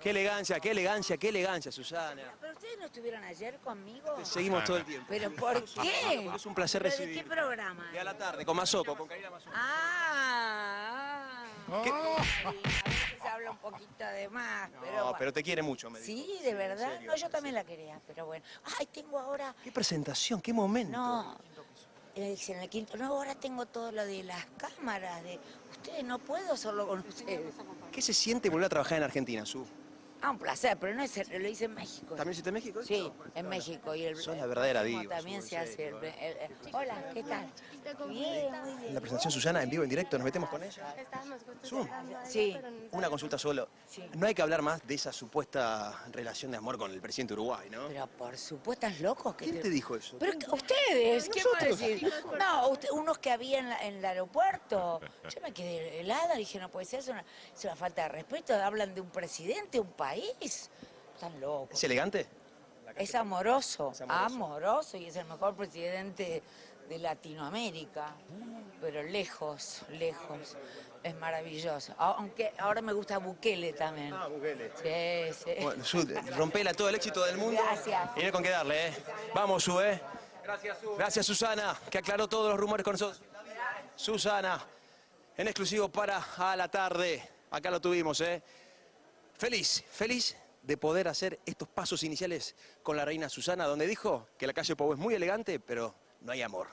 Qué elegancia, qué elegancia, qué elegancia, Susana. Pero ustedes no estuvieron ayer conmigo. Te seguimos todo el tiempo. ¿Pero por qué? Porque es un placer ¿Pero recibir. ¿De qué programa? Y a la tarde, con Mazoco, con Karina Mazoco. Ah, ah. ¿Qué? A veces habla un poquito de más, pero... No, bueno. pero te quiere mucho, me dijo. Sí, de verdad. serio, no, yo también la quería, pero bueno. Ay, tengo ahora... Qué presentación, qué momento. No, en el quinto... No, ahora tengo todo lo de las cámaras, de... Ustedes, no puedo solo con ustedes. ¿Qué se siente volver a trabajar en Argentina, Su? Ah, un placer, pero no es... Lo hice en México. ¿También hiciste en México? Sí, en México. Y el, Sos la verdadera el- diva, También se hace el, el- el- Hola, ¿qué tal? Bien, muy bien. La presentación Susana en vivo, en directo, nos metemos con ella. Estábamos justo Sí. Una consulta solo. Sí. No hay que hablar más de esa supuesta relación de amor con el presidente de Uruguay, ¿no? Pero por supuesto, ¿estás loco? que ¿Quién te dijo eso? Pero ustedes, ¿qué puedo Nosotros. decir? No, usted- unos que había en, la- en el aeropuerto. Yo me quedé helada, dije, no puede ser, es una, es una falta de respeto. Hablan de un presidente, un país. Están locos. ¿Es elegante? Es amoroso, Es amoroso. amoroso y es el mejor presidente de Latinoamérica, pero lejos, lejos, es maravilloso. Aunque ahora me gusta Bukele también. Ah, Bukele. Sí, sí. Bueno, Su, rompela todo el éxito del mundo. Gracias. Y no hay con qué darle, ¿eh? Vamos, Su, ¿eh? Gracias, Su. Gracias, Susana, que aclaró todos los rumores con nosotros. Susana, en exclusivo para a la tarde. Acá lo tuvimos, ¿eh? Feliz, feliz de poder hacer estos pasos iniciales con la reina Susana, donde dijo que la calle Pau es muy elegante, pero no hay amor.